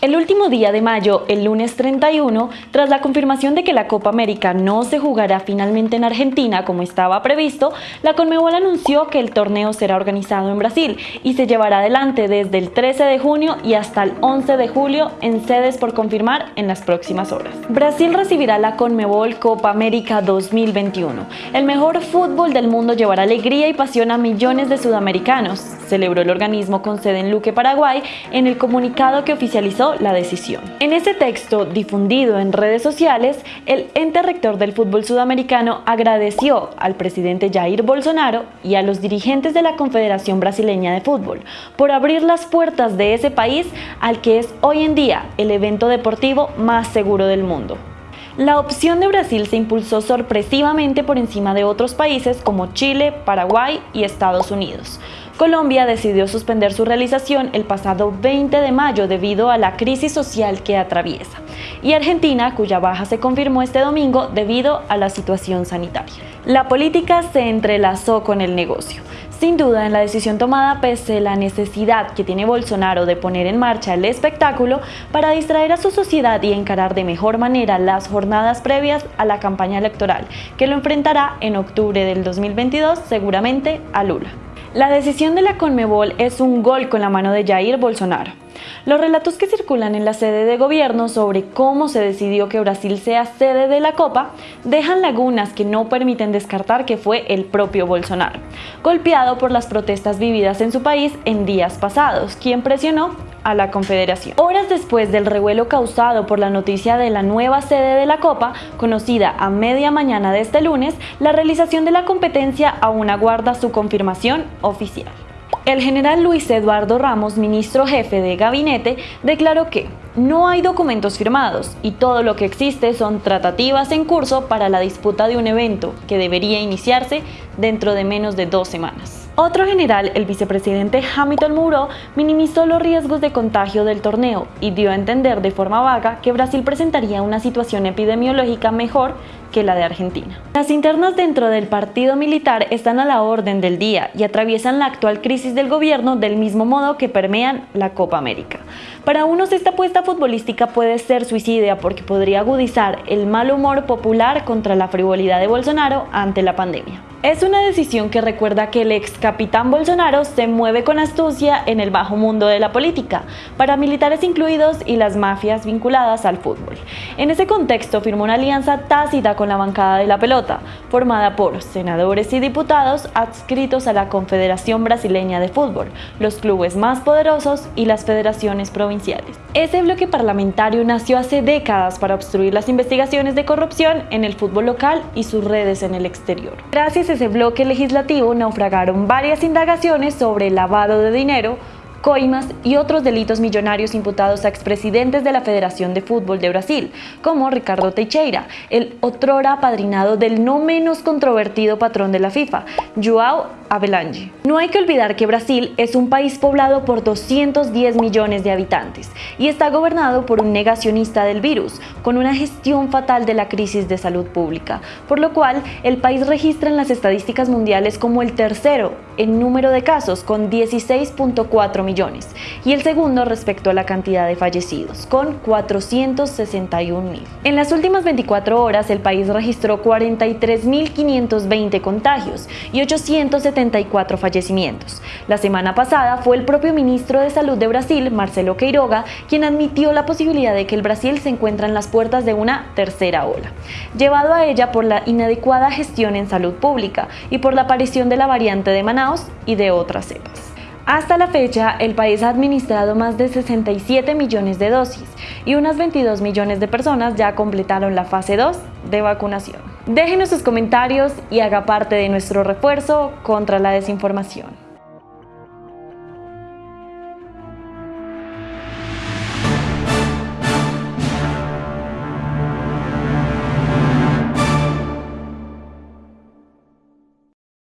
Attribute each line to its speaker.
Speaker 1: El último día de mayo, el lunes 31, tras la confirmación de que la Copa América no se jugará finalmente en Argentina como estaba previsto, la Conmebol anunció que el torneo será organizado en Brasil y se llevará adelante desde el 13 de junio y hasta el 11 de julio en sedes por confirmar en las próximas horas. Brasil recibirá la Conmebol Copa América 2021. El mejor fútbol del mundo llevará alegría y pasión a millones de sudamericanos, celebró el organismo con sede en Luque, Paraguay, en el comunicado que oficializó la decisión. En ese texto, difundido en redes sociales, el ente rector del fútbol sudamericano agradeció al presidente Jair Bolsonaro y a los dirigentes de la Confederación Brasileña de Fútbol por abrir las puertas de ese país al que es hoy en día el evento deportivo más seguro del mundo. La opción de Brasil se impulsó sorpresivamente por encima de otros países como Chile, Paraguay y Estados Unidos. Colombia decidió suspender su realización el pasado 20 de mayo debido a la crisis social que atraviesa, y Argentina, cuya baja se confirmó este domingo debido a la situación sanitaria. La política se entrelazó con el negocio. Sin duda, en la decisión tomada pese la necesidad que tiene Bolsonaro de poner en marcha el espectáculo para distraer a su sociedad y encarar de mejor manera las jornadas previas a la campaña electoral, que lo enfrentará en octubre del 2022 seguramente a Lula. La decisión de la Conmebol es un gol con la mano de Jair Bolsonaro. Los relatos que circulan en la sede de gobierno sobre cómo se decidió que Brasil sea sede de la Copa dejan lagunas que no permiten descartar que fue el propio Bolsonaro, golpeado por las protestas vividas en su país en días pasados, quien presionó a la Confederación. Horas después del revuelo causado por la noticia de la nueva sede de la Copa, conocida a media mañana de este lunes, la realización de la competencia aún aguarda su confirmación oficial. El general Luis Eduardo Ramos, ministro jefe de gabinete, declaró que no hay documentos firmados y todo lo que existe son tratativas en curso para la disputa de un evento que debería iniciarse dentro de menos de dos semanas. Otro general, el vicepresidente Hamilton Mourou, minimizó los riesgos de contagio del torneo y dio a entender de forma vaga que Brasil presentaría una situación epidemiológica mejor que la de Argentina. Las internas dentro del partido militar están a la orden del día y atraviesan la actual crisis del gobierno del mismo modo que permean la Copa América. Para unos esta apuesta futbolística puede ser suicidia porque podría agudizar el mal humor popular contra la frivolidad de Bolsonaro ante la pandemia. Es una decisión que recuerda que el ex capitán Bolsonaro se mueve con astucia en el bajo mundo de la política, paramilitares incluidos y las mafias vinculadas al fútbol. En ese contexto firmó una alianza tácita con la bancada de la pelota, formada por senadores y diputados adscritos a la Confederación Brasileña de Fútbol, los clubes más poderosos y las federaciones provinciales. Ese bloque parlamentario nació hace décadas para obstruir las investigaciones de corrupción en el fútbol local y sus redes en el exterior. Gracias ese bloque legislativo naufragaron varias indagaciones sobre lavado de dinero, coimas y otros delitos millonarios imputados a expresidentes de la Federación de Fútbol de Brasil, como Ricardo Teixeira, el otrora apadrinado del no menos controvertido patrón de la FIFA, Joao Avelange. No hay que olvidar que Brasil es un país poblado por 210 millones de habitantes y está gobernado por un negacionista del virus, con una gestión fatal de la crisis de salud pública, por lo cual el país registra en las estadísticas mundiales como el tercero en número de casos, con 16.4 millones, y el segundo respecto a la cantidad de fallecidos, con 461 mil. En las últimas 24 horas, el país registró 43.520 contagios y 870 fallecimientos. La semana pasada fue el propio ministro de Salud de Brasil, Marcelo Queiroga, quien admitió la posibilidad de que el Brasil se encuentra en las puertas de una tercera ola, llevado a ella por la inadecuada gestión en salud pública y por la aparición de la variante de Manaus y de otras cepas. Hasta la fecha, el país ha administrado más de 67 millones de dosis y unas 22 millones de personas ya completaron la fase 2 de vacunación. Déjenos sus comentarios y haga parte de nuestro refuerzo contra la desinformación.